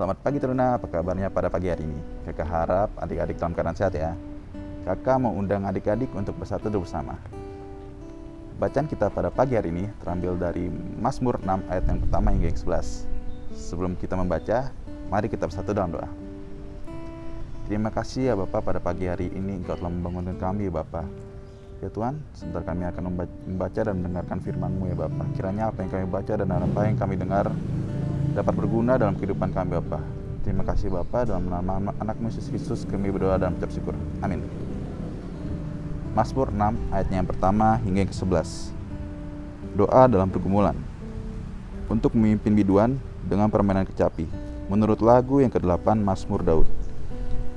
Selamat pagi Teruna, apa kabarnya pada pagi hari ini? Kakak harap adik-adik dalam keadaan sehat ya. Kakak mau undang adik-adik untuk bersatu bersama. Bacaan kita pada pagi hari ini terambil dari Mazmur 6 ayat yang pertama hingga yang 11. Sebelum kita membaca, mari kita bersatu dalam doa. Terima kasih ya Bapak pada pagi hari ini Engkau telah membangunkan kami ya Bapak. Ya Tuhan, sebentar kami akan membaca dan mendengarkan firman-Mu ya Bapak. Kiranya apa yang kami baca dan apa yang kami dengar dapat berguna dalam kehidupan kami Bapak. Terima kasih Bapak dalam nama anak Yesus Kristus kami berdoa dan mengucap syukur. Amin. Mazmur 6 ayatnya yang pertama hingga yang ke-11. Doa dalam pergumulan. Untuk memimpin biduan dengan permainan kecapi. Menurut lagu yang ke-8 Mazmur Daud.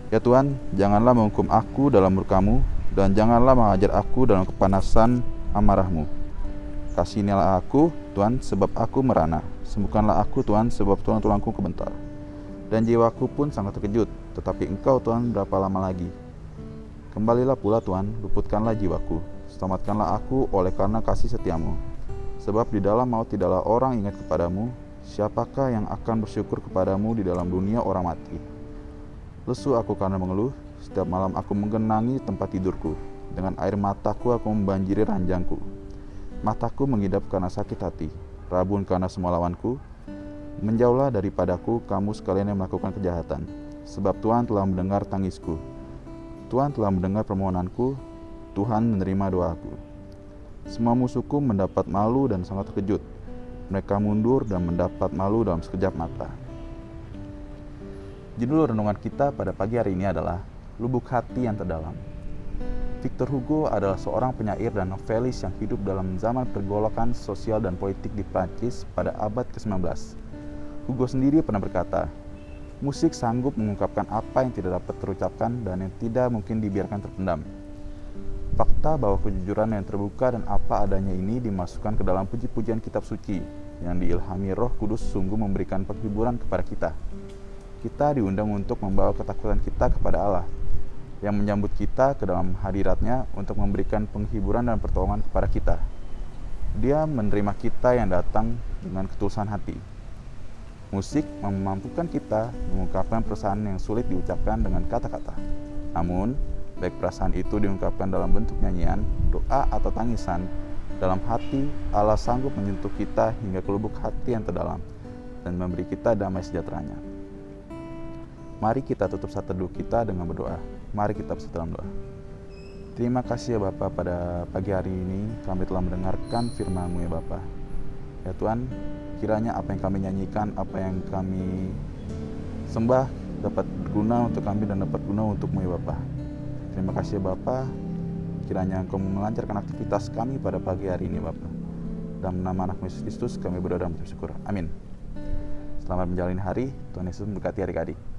Ya Tuhan, janganlah menghukum aku dalam murkamu dan janganlah mengajar aku dalam kepanasan amarahmu. Kasihnilah aku, Tuhan, sebab aku merana Sembuhkanlah aku Tuhan sebab tulang tulangku kebentar. Dan jiwaku pun sangat terkejut, tetapi Engkau Tuhan berapa lama lagi? Kembalilah pula Tuhan, luputkanlah jiwaku. Selamatkanlah aku oleh karena kasih setiamu. Sebab di dalam maut tidaklah orang ingat kepadamu, siapakah yang akan bersyukur kepadamu di dalam dunia orang mati? Lesu aku karena mengeluh, setiap malam aku menggenangi tempat tidurku. Dengan air mataku aku membanjiri ranjangku. Mataku mengidap karena sakit hati, rabun karena semua lawanku. Menjauhlah daripadaku kamu sekalian yang melakukan kejahatan, sebab Tuhan telah mendengar tangisku. Tuhan telah mendengar permohonanku, Tuhan menerima doaku. Semua musuhku mendapat malu dan sangat terkejut. Mereka mundur dan mendapat malu dalam sekejap mata. Judul renungan kita pada pagi hari ini adalah Lubuk Hati yang Terdalam. Victor Hugo adalah seorang penyair dan novelis yang hidup dalam zaman pergolakan sosial dan politik di Prancis pada abad ke-19. Hugo sendiri pernah berkata, musik sanggup mengungkapkan apa yang tidak dapat terucapkan dan yang tidak mungkin dibiarkan terpendam. Fakta bahwa kejujuran yang terbuka dan apa adanya ini dimasukkan ke dalam puji-pujian kitab suci yang diilhami roh kudus sungguh memberikan penghiburan kepada kita. Kita diundang untuk membawa ketakutan kita kepada Allah yang menyambut kita ke dalam hadiratnya untuk memberikan penghiburan dan pertolongan kepada kita. Dia menerima kita yang datang dengan ketulusan hati. Musik memampukan kita mengungkapkan perasaan yang sulit diucapkan dengan kata-kata. Namun, baik perasaan itu diungkapkan dalam bentuk nyanyian, doa, atau tangisan, dalam hati Allah sanggup menyentuh kita hingga ke lubuk hati yang terdalam dan memberi kita damai sejahteranya. Mari kita tutup saat teduh kita dengan berdoa. Mari kita bersatu dalam doa. Terima kasih ya Bapak pada pagi hari ini kami telah mendengarkan firman-Mu ya Bapak. Ya Tuhan, kiranya apa yang kami nyanyikan, apa yang kami sembah dapat berguna untuk kami dan dapat guna untukmu ya Bapak. Terima kasih ya Bapak, kiranya Engkau melancarkan aktivitas kami pada pagi hari ini Bapak. Dalam nama anak Yesus Kristus kami berdoa dan bersyukur. Amin. Selamat menjalani hari, Tuhan Yesus memberkati adik-adik.